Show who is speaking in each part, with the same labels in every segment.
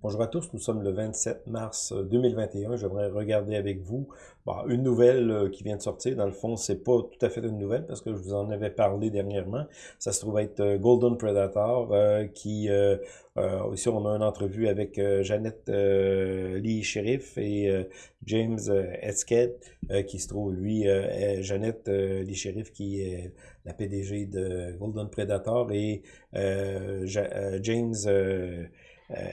Speaker 1: Bonjour à tous, nous sommes le 27 mars 2021. J'aimerais regarder avec vous bah, une nouvelle euh, qui vient de sortir. Dans le fond, c'est pas tout à fait une nouvelle parce que je vous en avais parlé dernièrement. Ça se trouve être euh, Golden Predator euh, qui... ici, on a une entrevue avec Jeannette Lee Sheriff et James Esked qui se trouve, lui, Jeannette Lee Sheriff qui est la PDG de Golden Predator et James euh,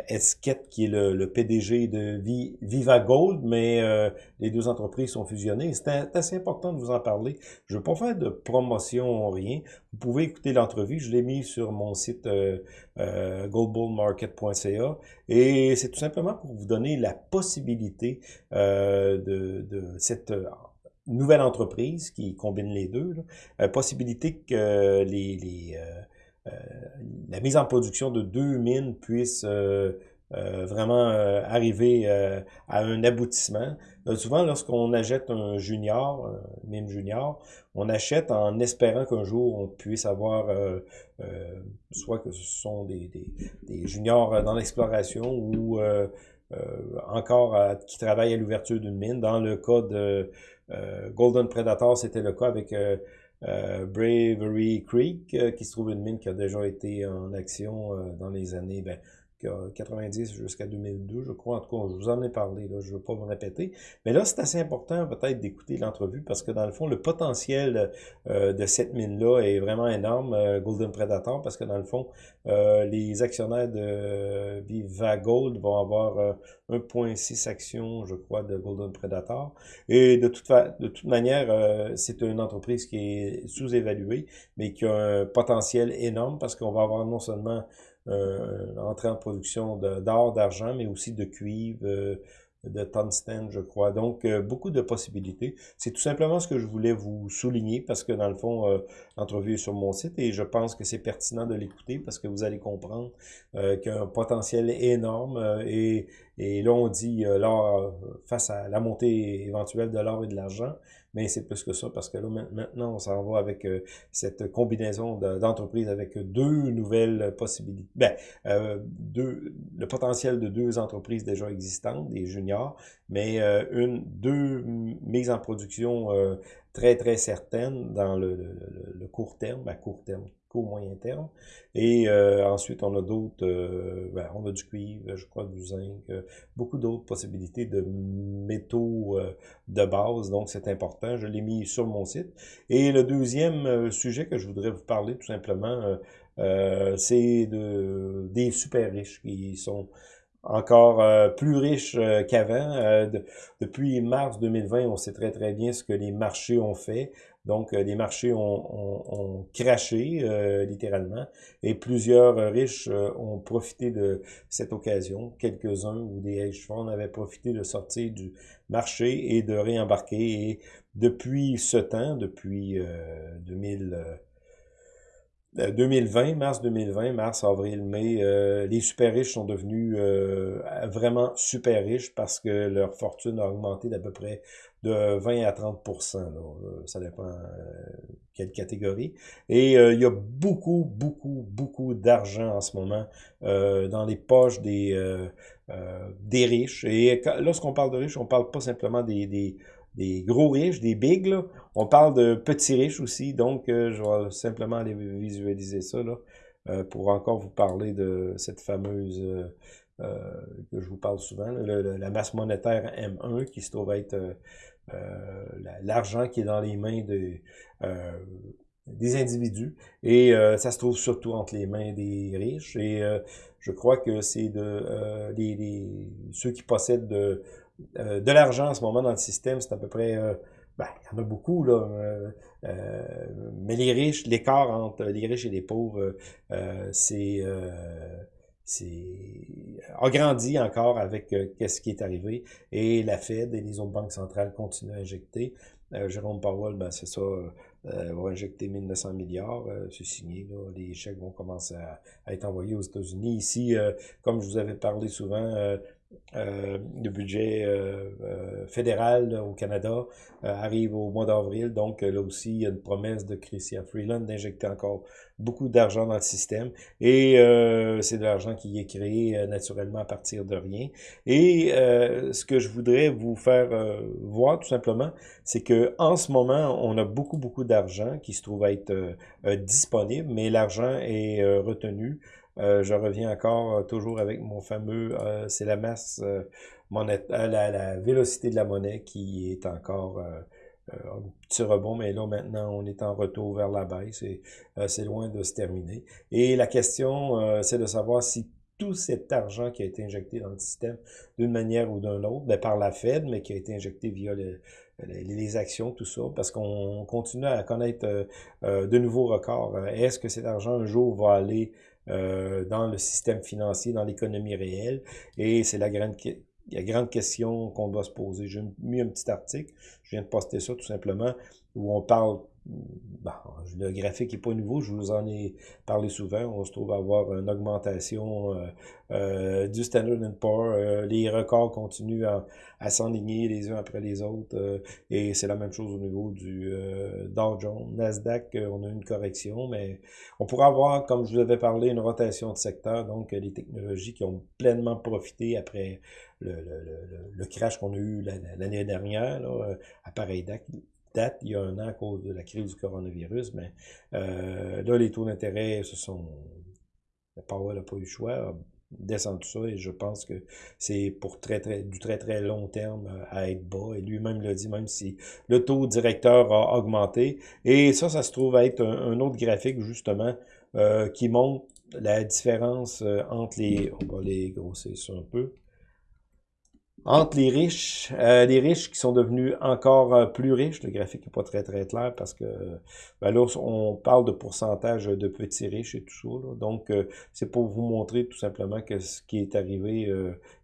Speaker 1: Esquette, qui est le, PDG de Viva Gold, mais euh, les deux entreprises sont fusionnées. C'est assez important de vous en parler. Je ne veux pas faire de promotion, rien. Vous pouvez écouter l'entrevue. Je l'ai mis sur mon site euh, euh goldbullmarket.ca et c'est tout simplement pour vous donner la possibilité de, de cette nouvelle entreprise qui combine les deux, là, possibilité que les, les euh, la mise en production de deux mines puisse euh, euh, vraiment arriver à un aboutissement. souvent, lorsqu'on achète un junior, une mine junior, on achète en espérant qu'un jour on puisse avoir, soit que ce sont des, juniors dans l'exploration ou encore qui travaillent à l'ouverture d'une mine. Dans le cas de Golden Predator, c'était le cas avec euh, Bravery Creek, euh, qui se trouve une mine qui a déjà été en action euh, dans les années, ben, 90 jusqu'à 2002, je crois. En tout cas, je vous en ai parlé, là, je ne veux pas me répéter. Mais là, c'est assez important peut-être d'écouter l'entrevue parce que dans le fond, le potentiel euh, de cette mine-là est vraiment énorme, euh, Golden Predator, parce que dans le fond, euh, les actionnaires de Viva Gold vont avoir 1,6 actions, je crois, de Golden Predator. Et de toute, de toute manière, c'est une entreprise qui est sous-évaluée, mais qui a un potentiel énorme parce qu'on va avoir non seulement euh, entrée en production d'or, d'argent, mais aussi de cuivre, euh, de tungstène, je crois. Donc, euh, beaucoup de possibilités. C'est tout simplement ce que je voulais vous souligner parce que, dans le fond, euh, l'entrevue est sur mon site et je pense que c'est pertinent de l'écouter parce que vous allez comprendre euh, qu'il y a un potentiel énorme et, et là, on dit l'or face à la montée éventuelle de l'or et de l'argent, mais c'est plus que ça parce que là, maintenant, on s'en va avec cette combinaison d'entreprises avec deux nouvelles possibilités. Ben, deux, le potentiel de deux entreprises déjà existantes, des juniors mais euh, une, deux mises en production euh, très, très certaines dans le, le, court terme, à court terme, court moyen terme. Et euh, ensuite, on a d'autres, ben, on a du cuivre, je crois, du zinc, beaucoup d'autres possibilités de métaux de base, donc c'est important. Je l'ai mis sur mon site. Et le deuxième sujet que je voudrais vous parler, tout simplement, c'est de, des super riches qui sont encore euh, plus riche euh, qu'avant. Euh, depuis mars 2020, on sait très très bien ce que les marchés ont fait. Donc, les marchés ont, ont, craché littéralement et plusieurs riches ont profité de cette occasion. Quelques-uns ou des hedge funds avaient profité de sortir du marché et de réembarquer. Et depuis ce temps, depuis 2000 2020, euh, mars 2020, mars, avril, mai, euh, les super riches sont devenus euh, vraiment super riches parce que leur fortune a augmenté d'à peu près de 20 à 30% Ça dépend quelle catégorie. Et il y a beaucoup, beaucoup, beaucoup d'argent en ce moment dans les poches des, des riches. Et lorsqu'on parle de riches, on parle pas simplement des, des des gros riches, des bigs, là. On parle de petits riches aussi, donc euh, je vais simplement aller visualiser ça, là, euh, pour encore vous parler de cette fameuse, euh, que je vous parle souvent, la masse monétaire M1, qui se trouve être l'argent qui est dans les mains de, des individus, et ça se trouve surtout entre les mains des riches, et je crois que c'est de les, ceux qui possèdent de euh, de l'argent en ce moment dans le système, c'est à peu près... Euh, ben, il y en a beaucoup, là. Euh, mais les riches, l'écart entre les riches et les pauvres, c'est agrandi encore avec qu'est-ce qui est arrivé. Et la Fed et les autres banques centrales continuent à injecter. Jérôme Powell, ben, c'est ça, va injecter 1900 milliards, c'est signé, là, les chèques vont commencer à, à être envoyés aux États-Unis. Ici, comme je vous avais parlé souvent, euh, le budget euh, euh, fédéral au Canada arrive au mois d'avril. Donc là aussi, il y a une promesse de Chrystia Freeland d'injecter encore beaucoup d'argent dans le système. Et c'est de l'argent qui est créé naturellement à partir de rien. Et ce que je voudrais vous faire voir tout simplement, c'est que en ce moment, on a beaucoup, beaucoup d'argent qui se trouve être disponible, mais l'argent est retenu euh, je reviens encore euh, toujours avec mon fameux, euh, c'est la masse monétaire, la, la, vélocité de la monnaie qui est encore un petit rebond, mais là maintenant on est en retour vers la baisse et c'est loin de se terminer. Et la question, c'est de savoir si tout cet argent qui a été injecté dans le système d'une manière ou d'une autre, ben, par la Fed, mais qui a été injecté via les actions, tout ça, parce qu'on continue à connaître de nouveaux records. Est-ce que cet argent un jour va aller euh, dans le système financier, dans l'économie réelle. Et c'est la grande, la grande question qu'on doit se poser. J'ai mis un petit article, je viens de poster ça tout simplement, où on parle Bon, le graphique n'est pas nouveau, je vous en ai parlé souvent. On se trouve à avoir une augmentation euh, euh, du Standard Poor's. Euh, les records continuent à, à s'enligner les uns après les autres. et c'est la même chose au niveau du Dow Jones. Nasdaq, on a une correction, mais on pourrait avoir, comme je vous avais parlé, une rotation de secteur. Donc, les technologies qui ont pleinement profité après le, crash qu'on a eu l'année dernière, là, à pareil date, date il y a un an à cause de la crise du coronavirus, mais euh, là, les taux d'intérêt se sont... Powell n'a pas eu le choix, descendre tout ça et je pense que c'est pour très, très, du très très long terme euh, à être bas. Et lui-même l'a dit même si le taux directeur a augmenté. Et ça ça se trouve être un, autre graphique justement euh, qui montre la différence entre les on va les grossir ça un peu entre les riches, euh, les riches qui sont devenus encore euh, plus riches, le graphique n'est pas très très clair parce que ben là, on parle de pourcentage de petits riches et tout ça. Donc, euh, c'est pour vous montrer tout simplement que ce qui est arrivé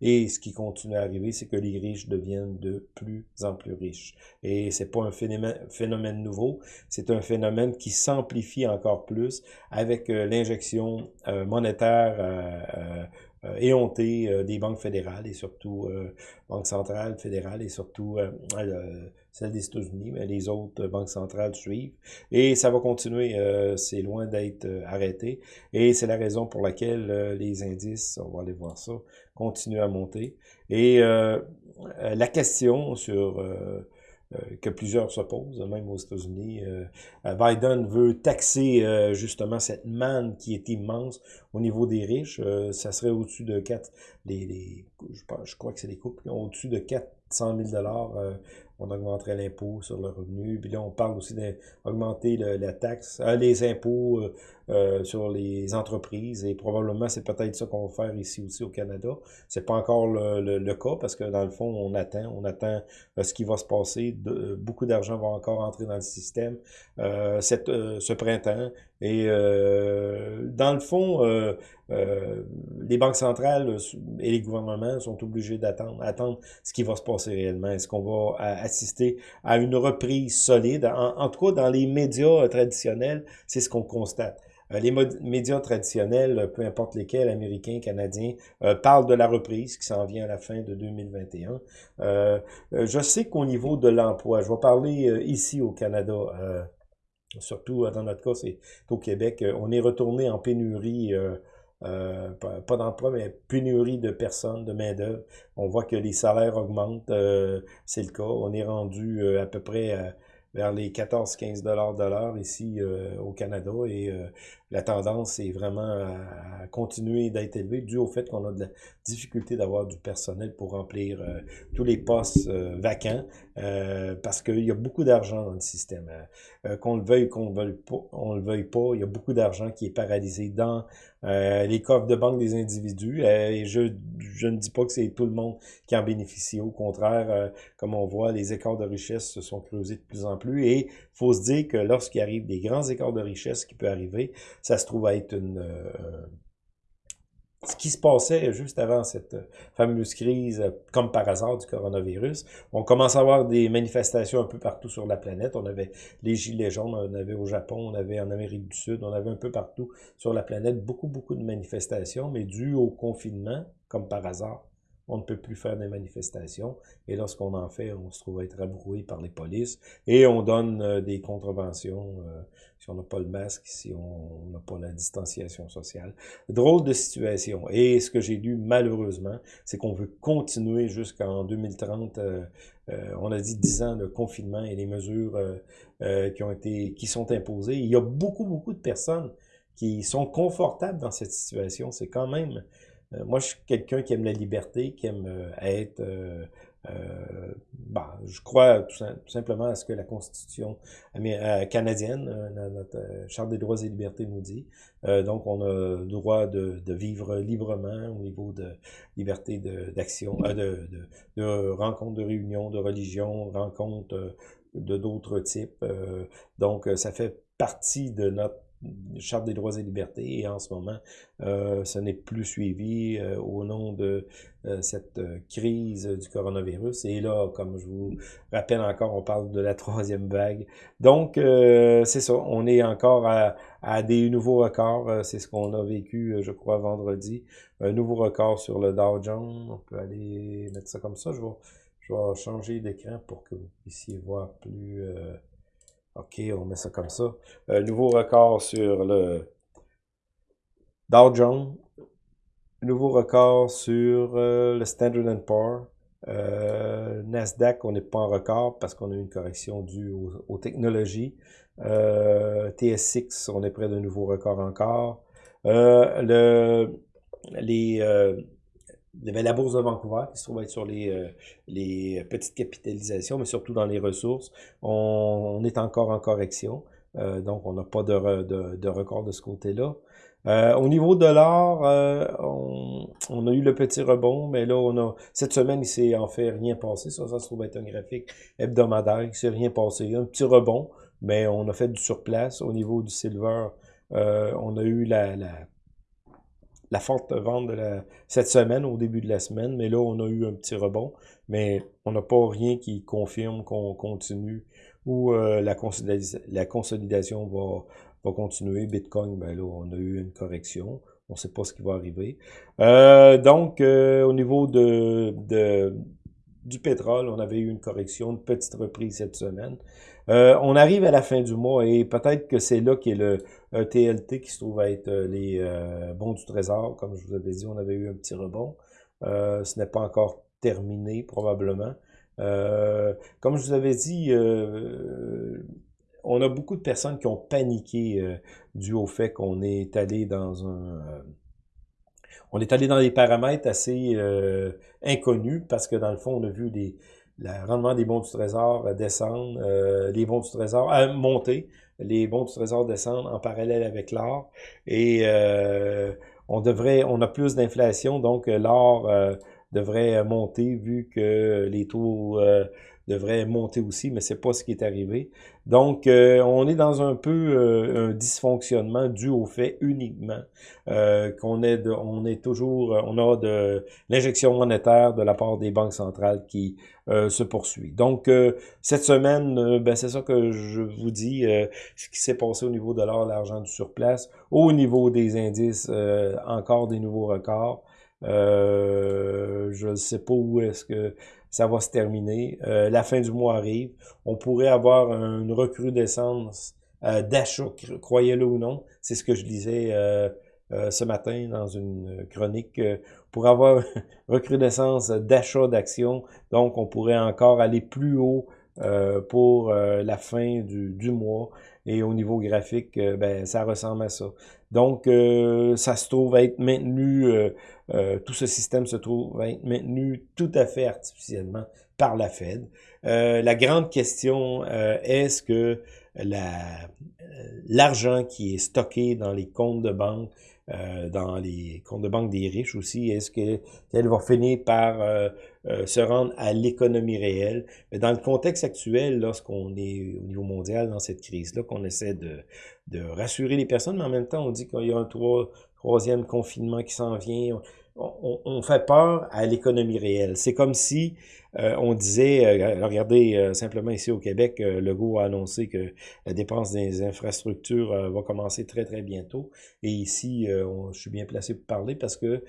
Speaker 1: et ce qui continue à arriver, c'est que les riches deviennent de plus en plus riches. Et c'est pas un phénomène, phénomène nouveau, c'est un phénomène qui s'amplifie encore plus avec l'injection monétaire euh, éhontée euh, des banques fédérales et surtout euh, Banque centrale fédérale et surtout euh, celle des États-Unis, mais les autres banques centrales suivent. Et ça va continuer, c'est loin d'être arrêté. Et c'est la raison pour laquelle les indices, on va aller voir ça, continuent à monter. Et la question sur euh, que plusieurs s'opposent, même aux États-Unis. Euh, euh, Biden veut taxer justement cette manne qui est immense au niveau des riches. ça serait au-dessus de 4, les, les, je, je crois que c'est les couples, au-dessus de 400 000 dollars on augmenterait l'impôt sur le revenu. Puis là, on parle aussi d'augmenter la taxe, les impôts euh, sur les entreprises et probablement c'est peut-être ça qu'on va faire ici aussi au Canada. C'est pas encore le, cas parce que dans le fond on attend, on attend euh, ce qui va se passer. Beaucoup d'argent va encore entrer dans le système euh, cette, euh, ce printemps et dans le fond les banques centrales et les gouvernements sont obligés d'attendre, attendre ce qui va se passer réellement. Est-ce qu'on va à une reprise solide? En, tout cas, dans les médias traditionnels, c'est ce qu'on constate. Euh, les médias traditionnels, peu importe lesquels, américains, canadiens, euh, parlent de la reprise qui s'en vient à la fin de 2021. Euh, je sais qu'au niveau de l'emploi, je vais parler ici au Canada, surtout dans notre cas, c'est au Québec, on est retourné en pénurie pas, d'emploi, mais pénurie de personnes, de main-d'œuvre. On voit que les salaires augmentent, c'est le cas. On est rendu à peu près vers les 14-15 dollars de l'heure ici au Canada et la tendance est vraiment à, continuer d'être élevée dû au fait qu'on a de la difficulté d'avoir du personnel pour remplir euh, tous les postes euh, vacants euh, parce qu'il y a beaucoup d'argent dans le système. qu'on le veuille ou qu'on ne on le veuille pas, il y a beaucoup d'argent qui est paralysé dans les coffres de banque des individus. et je, je ne dis pas que c'est tout le monde qui en bénéficie. Au contraire, comme on voit, les écarts de richesse se sont creusés de plus en plus. Et faut se dire que lorsqu'il arrive des grands écarts de richesse qui peut arriver, ça se trouve à être une... Euh, ce qui se passait juste avant cette fameuse crise, comme par hasard, du coronavirus. On commence à avoir des manifestations un peu partout sur la planète. On avait les Gilets jaunes, on avait au Japon, on avait en Amérique du Sud, on avait un peu partout sur la planète beaucoup, beaucoup de manifestations, mais dû au confinement, comme par hasard, on ne peut plus faire des manifestations. Et lorsqu'on en fait, on se trouve être rabroué par les polices. Et on donne euh, des contraventions euh, si on n'a pas le masque, si on n'a pas la distanciation sociale. Drôle de situation. Et ce que j'ai lu, malheureusement, c'est qu'on veut continuer jusqu'en 2030. Euh, on a dit 10 ans de confinement et les mesures qui ont été, qui sont imposées. Il y a beaucoup, beaucoup de personnes qui sont confortables dans cette situation. C'est quand même moi, je suis quelqu'un qui aime la liberté, qui aime euh, être... Euh, euh, bah, je crois tout, simplement à ce que la Constitution canadienne, notre Charte des droits et libertés nous dit. donc, on a le droit de, vivre librement au niveau de liberté d'action, de, de, de, de rencontres, de réunions, de religion, rencontres de d'autres types. donc, ça fait partie de notre Charte des droits et libertés, et en ce moment, euh, ce n'est plus suivi euh, au nom de euh, cette crise du coronavirus. Et là, comme je vous rappelle encore, on parle de la troisième vague. Donc, c'est ça, on est encore à, à des nouveaux records. c'est ce qu'on a vécu, je crois, vendredi. Un nouveau record sur le Dow Jones. On peut aller mettre ça comme ça. Je vais, je vais changer d'écran pour que vous puissiez voir plus... OK, on met ça comme ça. Un nouveau record sur le Dow Jones. Nouveau record sur euh, le Standard Poor's. Euh, Nasdaq, on n'est pas en record parce qu'on a eu une correction due aux, technologies. Euh, TSX, on est près d'un nouveau record encore. le, les, il y avait la bourse de Vancouver qui se trouve être sur les, euh, les petites capitalisations, mais surtout dans les ressources. On, est encore en correction, euh, donc on n'a pas de, de, de, record de ce côté-là. Euh, au niveau de l'or, on, on, a eu le petit rebond, mais là, on a cette semaine, il s'est en fait rien passé. Ça, ça se trouve être un graphique hebdomadaire, il s'est rien passé. Un petit rebond, mais on a fait du surplace. Au niveau du silver, on a eu la, la la forte vente de la, cette semaine, au début de la semaine, mais là, on a eu un petit rebond, mais on n'a pas rien qui confirme qu'on continue ou euh, la, consolidation, la consolidation va, va continuer. Bitcoin, ben là, on a eu une correction. On ne sait pas ce qui va arriver. Euh, donc, euh, au niveau de, de, du pétrole, on avait eu une correction, une petite reprise cette semaine. Euh, on arrive à la fin du mois et peut-être que c'est là qu'est le TLT qui se trouve à être euh, les euh, bons du trésor. Comme je vous avais dit, on avait eu un petit rebond. ce n'est pas encore terminé, probablement. comme je vous avais dit, on a beaucoup de personnes qui ont paniqué dû au fait qu'on est allé dans un on est allé dans des paramètres assez inconnus parce que dans le fond, on a vu des, le rendement des bons du trésor euh, descendre, euh, les bons du trésor euh, monter, les bons du trésor descendent en parallèle avec l'or. Et euh, on devrait, on a plus d'inflation donc l'or devrait monter vu que les taux devrait monter aussi, mais c'est pas ce qui est arrivé. Donc, euh, on est dans un peu euh, un dysfonctionnement dû au fait uniquement euh, qu'on est, on est toujours, on a de l'injection monétaire de la part des banques centrales qui se poursuit. Donc, cette semaine, ben, c'est ça que je vous dis, ce qui s'est passé au niveau de l'or, l'argent du surplace, au niveau des indices, encore des nouveaux records. Je ne sais pas où est-ce que ça va se terminer. Euh, la fin du mois arrive. On pourrait avoir une recrudescence euh, d'achat, croyez-le ou non. C'est ce que je disais euh, euh, ce matin dans une chronique. pour avoir une recrudescence d'achat d'actions, donc on pourrait encore aller plus haut pour la fin du, mois. Et au niveau graphique, ben, ça ressemble à ça. Donc, ça se trouve être maintenu euh, tout ce système se trouve maintenu tout à fait artificiellement par la Fed. Euh, la grande question, euh, est-ce que l'argent qui est stocké dans les comptes de banque, dans les comptes de banque des riches aussi, est-ce qu'elle va finir par se rendre à l'économie réelle? Mais dans le contexte actuel, lorsqu'on est au niveau mondial dans cette crise-là, qu'on essaie de, de rassurer les personnes, mais en même temps, on dit qu'il y a un trois, troisième confinement qui s'en vient. On, fait peur à l'économie réelle. C'est comme si euh, on disait, euh, regardez, euh, simplement ici au Québec, Legault a annoncé que la dépense des infrastructures va commencer très, très bientôt. Et ici, je suis bien placé pour parler parce que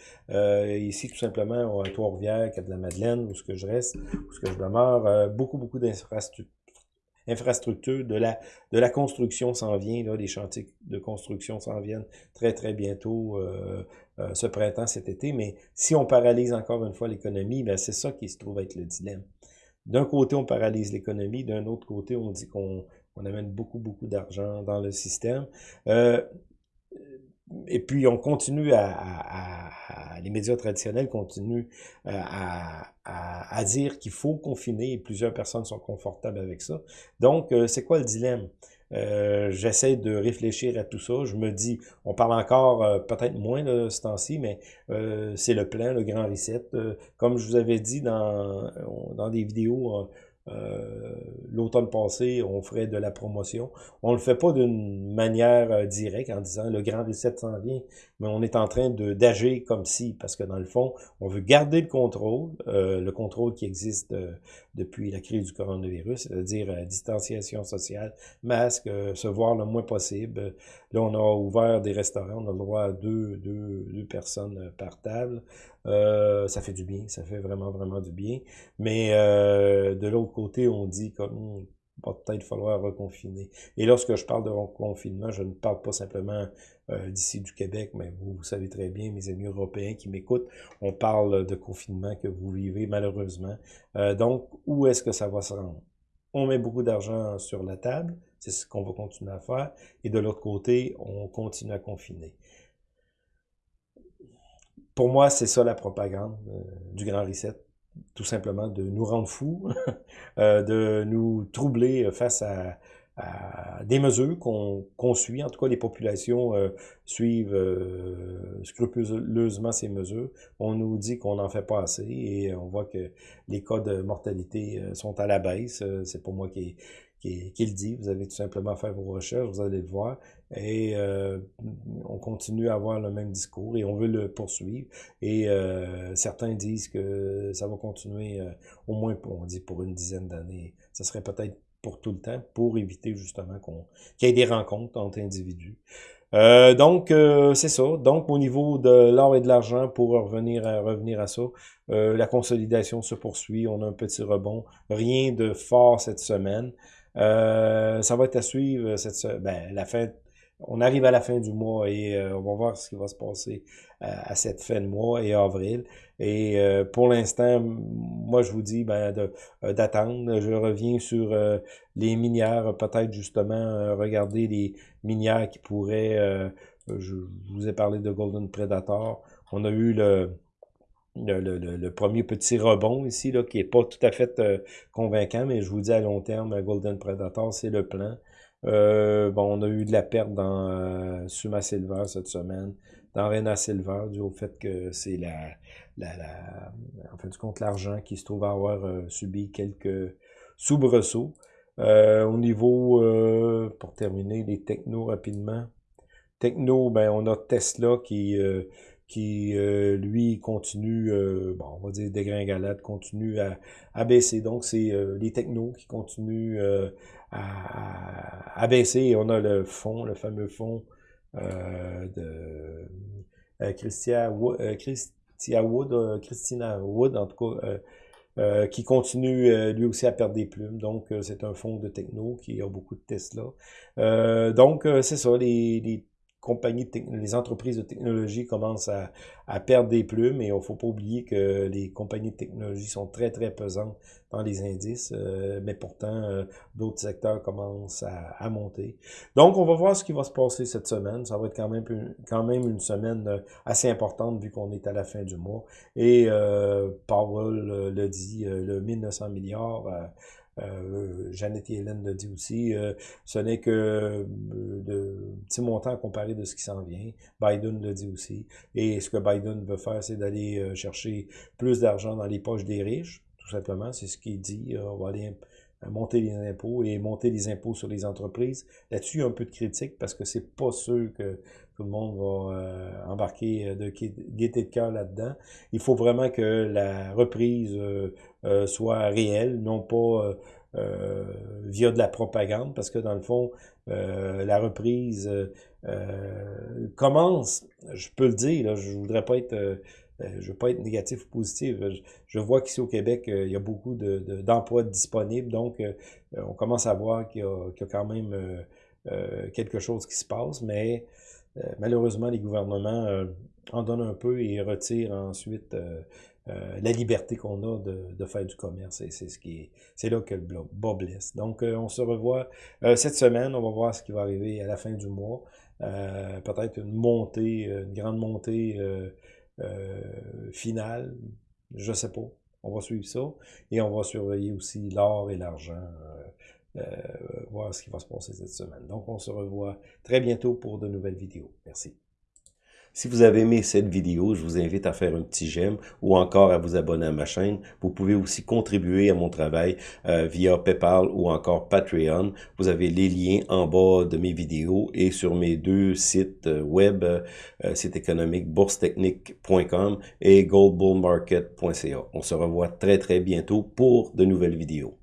Speaker 1: ici, tout simplement, à Trois-Rivières, Cap-de-la-Madeleine, où ce que je reste, où ce que je demeure, beaucoup, beaucoup d'infrastructures infrastructure, de la, de la construction s'en vient, là, les chantiers de construction s'en viennent très, très bientôt euh, euh, ce printemps, cet été. Mais si on paralyse encore une fois l'économie, ben c'est ça qui se trouve être le dilemme. D'un côté, on paralyse l'économie, d'un autre côté, on dit qu'on on amène beaucoup, beaucoup d'argent dans le système. Euh, et puis on continue à, les médias traditionnels continuent euh, à, dire qu'il faut confiner et plusieurs personnes sont confortables avec ça. Donc, euh, c'est quoi le dilemme? Euh, J'essaie de réfléchir à tout ça. Je me dis, on parle encore peut-être moins de ce temps-ci, mais c'est le plan, le grand reset. comme je vous avais dit dans, dans des vidéos euh, l'automne passé, on ferait de la promotion. On le fait pas d'une manière euh, directe en disant le grand reset s'en vient, mais on est en train d'agir comme si, parce que dans le fond, on veut garder le contrôle, euh, le contrôle qui existe depuis la crise du coronavirus, c'est-à-dire distanciation sociale, masque, se voir le moins possible. Là, on a ouvert des restaurants, on a le droit à deux, deux, deux personnes par table. Euh, ça fait du bien, ça fait vraiment, vraiment du bien. Mais euh, de l'autre côté, on dit comme hmm, va peut-être falloir reconfiner. Et lorsque je parle de reconfinement, je ne parle pas simplement euh, d'ici du Québec, mais vous, vous savez très bien, mes amis européens qui m'écoutent, on parle de confinement que vous vivez malheureusement. donc, où est-ce que ça va se rendre? On met beaucoup d'argent sur la table, c'est ce qu'on va continuer à faire, et de l'autre côté, on continue à confiner pour moi, c'est ça la propagande euh, du Grand Reset. Tout simplement de nous rendre fous, euh, de nous troubler face à, des mesures qu'on suit. En tout cas, les populations euh, suivent scrupuleusement ces mesures. On nous dit qu'on n'en fait pas assez et on voit que les cas de mortalité sont à la baisse. c'est pour moi qui qui, le dit. Vous avez tout simplement faire vos recherches, vous allez le voir. Et euh, on continue à avoir le même discours et on veut le poursuivre. Et euh, certains disent que ça va continuer euh, au moins, pour, on dit, pour une dizaine d'années. Ça serait peut-être pour tout le temps, pour éviter justement qu'on qu'il y ait des rencontres entre individus. Euh, donc, c'est ça. Donc, au niveau de l'or et de l'argent, pour revenir à, revenir à ça, la consolidation se poursuit. On a un petit rebond. Rien de fort cette semaine. Euh, ça va être à suivre cette ben, la fin. On arrive à la fin du mois et euh, on va voir ce qui va se passer euh, à, cette fin de mois et avril. Et pour l'instant, moi je vous dis ben, d'attendre. je reviens sur les minières, peut-être justement regarder les minières qui pourraient. je vous ai parlé de Golden Predator. On a eu le premier petit rebond ici, là, qui est pas tout à fait euh, convaincant, mais je vous dis à long terme, Golden Predator, c'est le plan. Euh, bon, on a eu de la perte dans euh, Suma Silver cette semaine, dans Rena Silver, dû au fait que c'est la, la, la, en du compte, l'argent qui se trouve avoir euh, subi quelques soubresauts. au niveau, pour terminer, les technos rapidement. Techno, ben, on a Tesla qui qui, euh, lui, continue, euh, bon, on va dire dégringolade, continue à, à baisser. Donc, c'est euh, les technos qui continuent à, à, on a le fond, le fameux fond de Christia, Christia Wood, Christina Wood, en tout cas, qui continue lui aussi à perdre des plumes. Donc, c'est un fonds de techno qui a beaucoup de Tesla. donc, c'est ça, les les entreprises de technologie commencent à, perdre des plumes et il ne faut pas oublier que les compagnies de technologie sont très, très pesantes dans les indices, euh, mais pourtant, euh, d'autres secteurs commencent à, monter. Donc, on va voir ce qui va se passer cette semaine. Ça va être quand même, une semaine euh, assez importante vu qu'on est à la fin du mois. Et Powell le dit, le 1900 milliards euh, Jeannette et Hélène le dit aussi, euh, ce n'est que euh, de petits montants comparé de ce qui s'en vient. Biden le dit aussi. Et ce que Biden veut faire, c'est d'aller euh, chercher plus d'argent dans les poches des riches, tout simplement. C'est ce qu'il dit. on va aller monter les impôts et monter les impôts sur les entreprises. Là-dessus, un peu de critique parce que c'est pas sûr que tout le monde va embarquer de gaieté de cœur là-dedans. Il faut vraiment que la reprise soit réelle, non pas via de la propagande, parce que dans le fond, la reprise commence, je peux le dire, là, je voudrais pas être euh, je veux pas être négatif ou positif. Je, vois qu'ici au Québec, euh, il y a beaucoup d'emplois disponibles, donc euh, on commence à voir qu'il y, a quand même quelque chose qui se passe, mais malheureusement, les gouvernements en donnent un peu et retirent ensuite la liberté qu'on a de, faire du commerce. C'est ce qui c'est là que le bas blesse. Donc, on se revoit cette semaine. On va voir ce qui va arriver à la fin du mois. Peut-être une montée, une grande montée euh, finale, je sais pas. On va suivre ça. Et on va surveiller aussi l'or et l'argent, euh, euh, voir ce qui va se passer cette semaine. Donc, on se revoit très bientôt pour de nouvelles vidéos. Merci.
Speaker 2: Si vous avez aimé cette vidéo, je vous invite à faire un petit j'aime ou encore à vous abonner à ma chaîne. Vous pouvez aussi contribuer à mon travail euh, via PayPal ou encore Patreon. Vous avez les liens en bas de mes vidéos et sur mes deux sites euh, web, euh, site économique boursetechnique.com et goldbullmarket.ca. On se revoit très très bientôt pour de nouvelles vidéos.